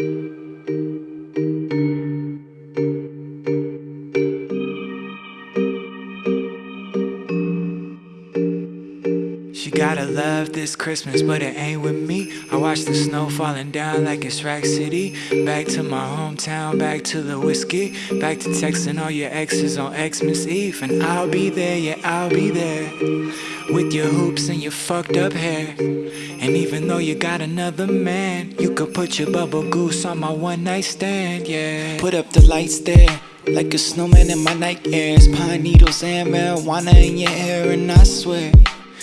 She gotta love this Christmas, but it ain't with me. I watch the snow falling down like it's Rack City. Back to my hometown, back to the whiskey. Back to texting all your exes on Xmas Eve. And I'll be there, yeah, I'll be there. With your hoops and your fucked up hair. And even though you got another man, you could put your bubble goose on my one night stand, yeah. Put up the lights there. Like a snowman in my night airs Pine needles and marijuana in your hair And I swear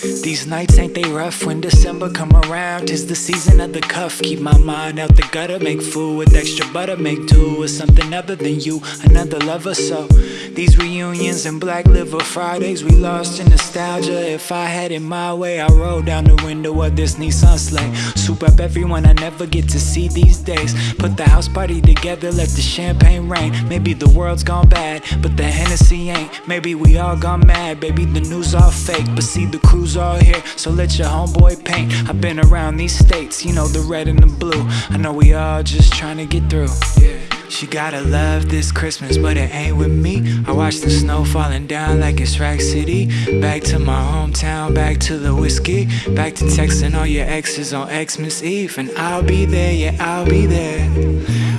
these nights ain't they rough? When December come around Tis the season of the cuff. Keep my mind out the gutter Make food with extra butter Make do with something other than you Another lover. So These reunions and black liver Fridays We lost in nostalgia. If I had it my way I roll down the window of this Nissan sleigh. Soup up everyone I never get to see these days. Put the house party together Let the champagne rain. Maybe the world's gone bad But the Hennessy ain't. Maybe we all gone mad. Baby the news all fake But see the cruise all here, so let your homeboy paint I've been around these states, you know the red and the blue I know we all just trying to get through yeah. She gotta love this Christmas, but it ain't with me. I watch the snow falling down like it's Rack City. Back to my hometown, back to the whiskey. Back to texting all your exes on Xmas Eve. And I'll be there, yeah, I'll be there.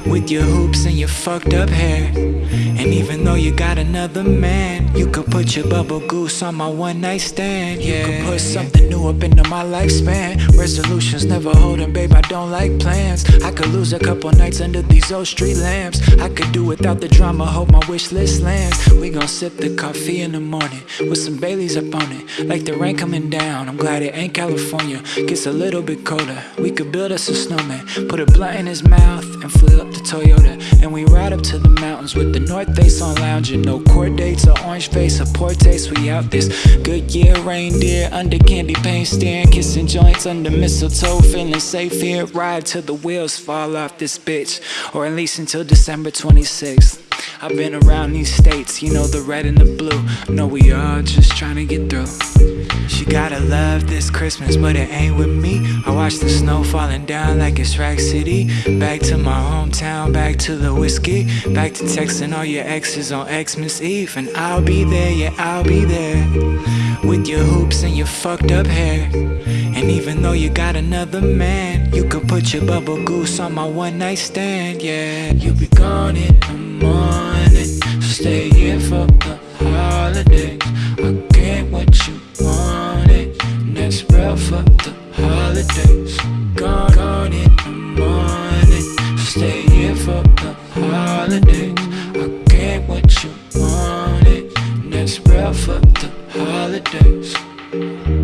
With your hoops and your fucked up hair. And even though you got another man You could put your bubble goose on my one night stand, yeah You could put something new up into my lifespan. Resolutions never holding, babe, I don't like plans. I could lose a couple nights under these old street lamps I could do without the drama, hope my wish list lands. We gon' sip the coffee in the morning With some Baileys up on it. Like the rain coming down I'm glad it ain't California. Gets a little bit colder We could build us a snowman. Put a blunt in his mouth And flip up the Toyota. And we ride up to the mountains With the north face on lounging No court dates or orange face or poor taste. We out this good year reindeer Under candy paint staring Kissing joints under mistletoe Feeling safe here. Ride till the wheels fall off this bitch. Or at least until December 26th I've been around these states, you know the red and the blue. Know we all just trying to get through She gotta love this Christmas, but it ain't with me. I watch the snow falling down like it's Rack City. Back to my hometown, back to the whiskey. Back to texting all your exes on Xmas Eve. And I'll be there, yeah I'll be there. With your hoops and your fucked up hair. And even though you got another man You could put your bubble goose on my one night stand, yeah. You'll be gone in the morning So stay here for the holidays. I get what you holidays. Gone, gone in the morning. Stay here for the holidays. I get what you wanted. That's real for the holidays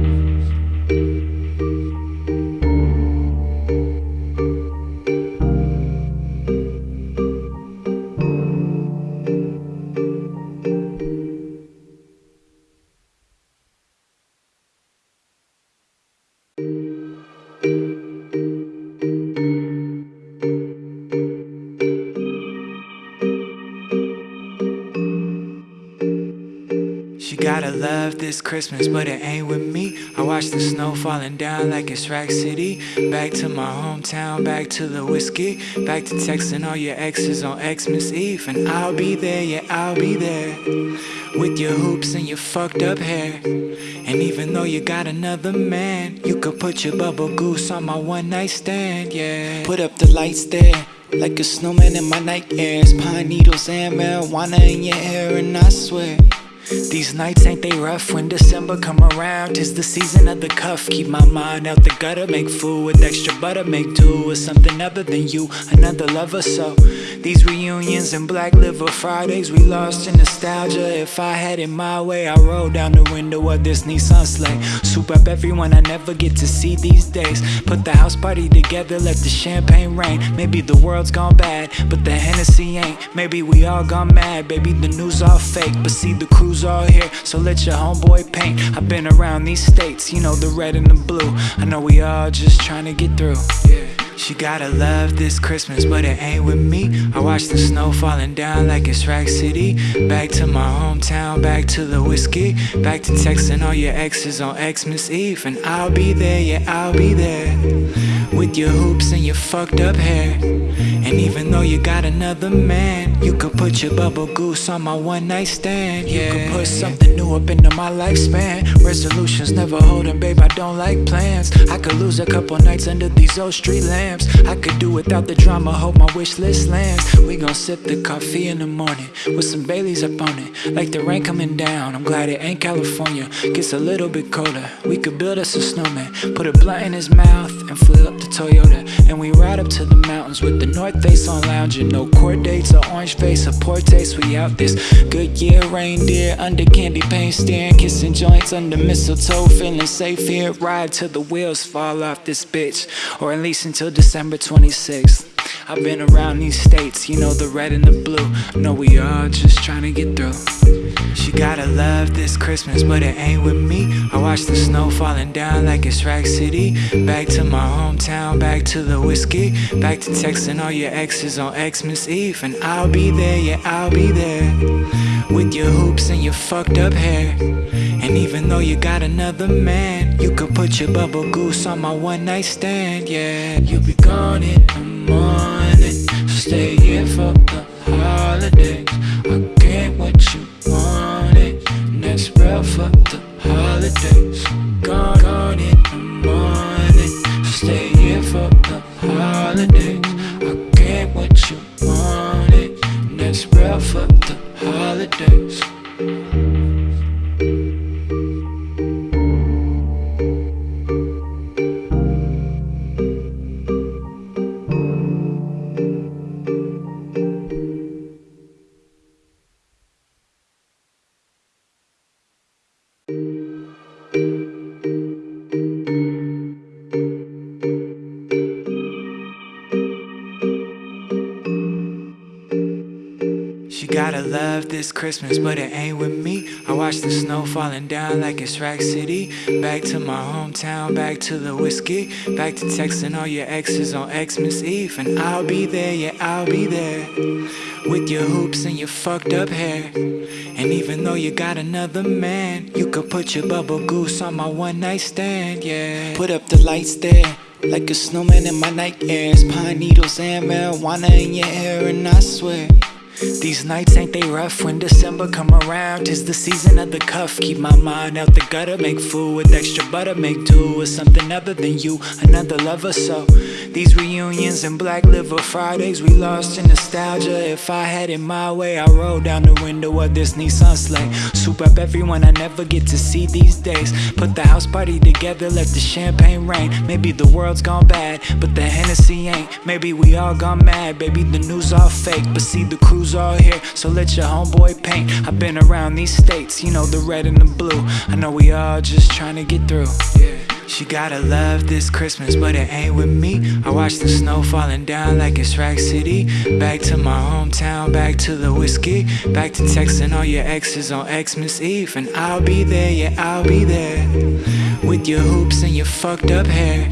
love this Christmas, but it ain't with me. I watch the snow falling down like it's Rack City. Back to my hometown, back to the whiskey. Back to texting all your exes on Xmas Eve. And I'll be there, yeah, I'll be there. With your hoops and your fucked up hair. And even though you got another man You could put your bubble goose on my one night stand, yeah. Put up the lights there like a snowman in my night airs Pine needles and marijuana in your hair And I swear these nights ain't they rough when December come around. Tis the season of the cuff. Keep my mind out the gutter. Make food with extra butter. Make do with something other than you Another lover. So These reunions and black liver Fridays We lost in nostalgia. If I had it my way I roll down the window of this Nissan sleigh. Soup up everyone I never get to see these days. Put the house party together Let the champagne rain. Maybe the world's gone bad But the Hennessy ain't. Maybe we all gone mad. Baby the news all fake But see the cruise all here, so let your homeboy paint. I've been around these states, you know the red and the blue. I know we all just trying to get through. Yeah. She gotta love this Christmas, but it ain't with me. I watch the snow falling down like it's Rack City. Back to my hometown, back to the whiskey. Back to texting all your exes on Xmas Eve. And I'll be there, yeah, I'll be there. With your hoops and your fucked up hair And even though you got another man You could put your bubble goose on my one night stand. You could put something new up into my lifespan. Resolutions never holding, babe, I don't like plans. I could lose a couple nights under these old street lamps. I could do without the drama, hope my wish list lands. We gon' sip the coffee in the morning With some Baileys up on it. Like the rain coming down, I'm glad it ain't California. Gets a little bit colder, we could build us a snowman. Put a blunt in his mouth and fill up the Toyota. And we ride up to the mountains with the north face on lounging No court dates or orange face or poor taste, we out this Good year, reindeer, under candy paint steering Kissing joints under mistletoe, feeling safe here. Ride till the wheels fall off this bitch Or at least until December 26th I've been around these states, you know the red and the blue. Know we all just trying to get through. She gotta love this Christmas, but it ain't with me. I watch the snow falling down like it's Rack City. Back to my hometown, back to the whiskey. Back to texting all your exes on Xmas Eve. And I'll be there, yeah I'll be there. With your hoops and your fucked up hair. And even though you got another man You could put your bubble goose on my one night stand, yeah. You'll be gone in So stay here for the holidays. I get what you wanted. And that's real for the holidays. Gone, gone in the morning. Stay here for the holidays. I get what you wanted. And that's real for the holidays She gotta love this Christmas, but it ain't with me. I watch the snow falling down like it's Rack City. Back to my hometown, back to the whiskey. Back to texting all your exes on Xmas Eve. And I'll be there, yeah, I'll be there. With your hoops and your fucked up hair. And even though you got another man, you could put your bubble goose on my one night stand, yeah. Put up the lights there. Like a snowman in my night airs Pine needles and marijuana in your hair And I swear these nights ain't they rough? When December come around Tis the season of the cuff. Keep my mind out the gutter. Make food with extra butter. Make do with something other than you Another lover. So These reunions and black liver Fridays We lost in nostalgia. If I had it my way I roll down the window of this Nissan sleigh. Soup up everyone I never get to see these days. Put the house party together Let the champagne rain. Maybe the world's gone bad But the Hennessy ain't. Maybe we all gone mad. Baby the news all fake But see the crew all here, so let your homeboy paint. I've been around these states, you know, the red and the blue. I know we all just trying to get through. She gotta love this Christmas, but it ain't with me. I watch the snow falling down like it's Rack City. Back to my hometown, back to the whiskey. Back to texting all your exes on Xmas Eve. And I'll be there, yeah, I'll be there. With your hoops and your fucked up hair.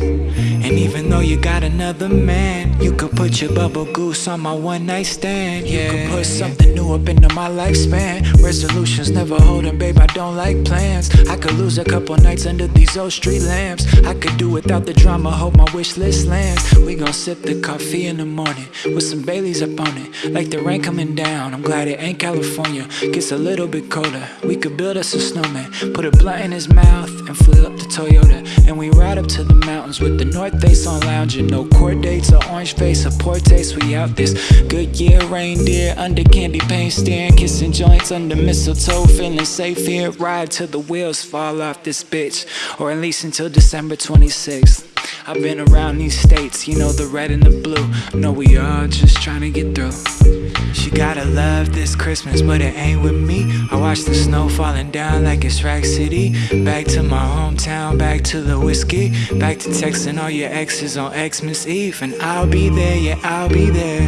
And even though you got another man, you could put your bubble goose on my one night stand. Yeah, you could put something new up into my lifespan. Resolutions never holding, babe, I don't like plans. I could lose a couple nights under these old street lamps. I could do without the drama, hope my wish list lands. We gon' sip the coffee in the morning with some Baileys up on it. Like the rain coming down, I'm glad it ain't California. Gets a little bit colder, we could build us a snowman. Put a blunt in his mouth and flip up the Toyota. And we ride up to the mountains with the north face on lounging. No court dates or orange face or poor taste, we out this. Good year, reindeer, under candy paint steering. Kissing joints under mistletoe, feeling safe here. Ride till the wheels fall off this bitch. Or at least until December 26th. I've been around these states, you know the red and the blue. Know we all just trying to get through. Gotta love this Christmas, but it ain't with me. I watch the snow falling down like it's Rack City. Back to my hometown, back to the whiskey. Back to texting all your exes on Xmas Eve. And I'll be there, yeah, I'll be there.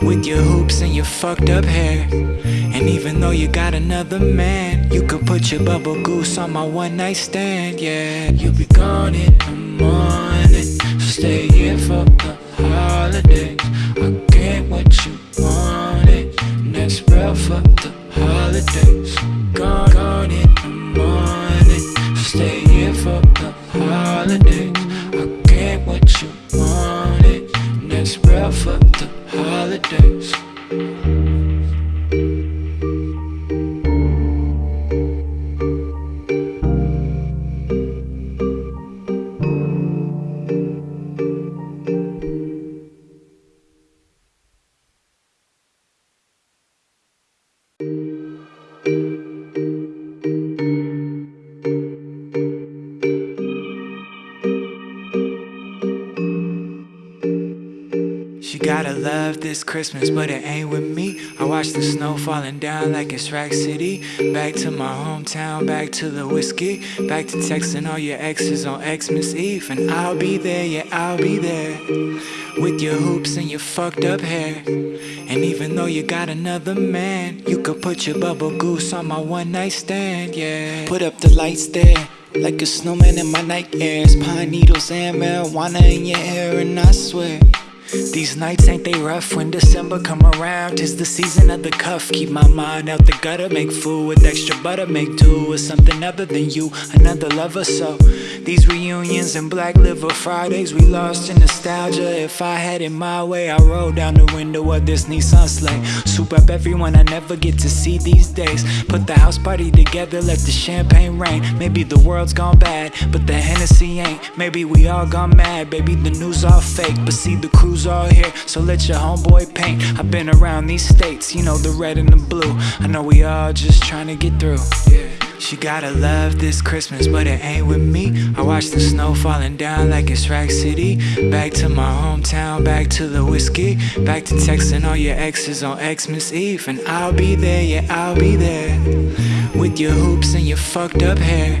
With your hoops and your fucked up hair. And even though you got another man, you could put your bubble goose on my one night stand, yeah. You'll be gone in the morning, so stay here for She gotta love this Christmas, but it ain't with me. I watch the snow falling down like it's Rack City. Back to my hometown, back to the whiskey. Back to texting all your exes on Xmas Eve. And I'll be there, yeah, I'll be there. With your hoops and your fucked up hair. And even though you got another man, you could put your bubble goose on my one night stand, yeah. Put up the lights there. Like a snowman in my night airs Pine needles and marijuana in your hair And I swear these nights ain't they rough? When December come around Tis the season of the cuff. Keep my mind out the gutter Make food with extra butter Make do with something other than you Another lover. So These reunions and black liver Fridays We lost in nostalgia. If I had it my way I roll down the window of this Nissan sleigh. Soup up everyone I never get to see these days. Put the house party together Let the champagne rain. Maybe the world's gone bad But the Hennessy ain't. Maybe we all gone mad. Baby the news all fake But see the crew all here, so let your homeboy paint. I've been around these states, you know, the red and the blue. I know we all just trying to get through. Yeah. She gotta love this Christmas, but it ain't with me. I watch the snow falling down like it's Rack City. Back to my hometown, back to the whiskey. Back to texting all your exes on Xmas Eve. And I'll be there, yeah, I'll be there. With your hoops and your fucked up hair.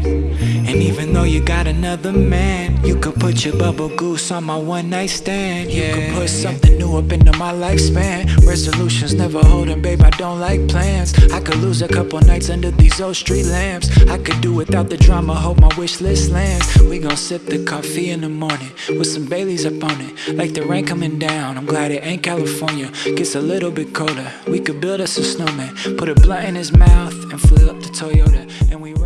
And even though you got another man, you could put your bubble goose on my one night stand. Yeah. You could put something new up into my lifespan. Resolutions never holding, babe, I don't like plans. I could lose a couple nights under these old street lamps. I could do without the drama, hope my wish list lands. We gon' sip the coffee in the morning with some Baileys up on it. Like the rain coming down, I'm glad it ain't California. Gets a little bit colder. We could build us a snowman, put a blunt in his mouth, and fill up the Toyota. And we ride up to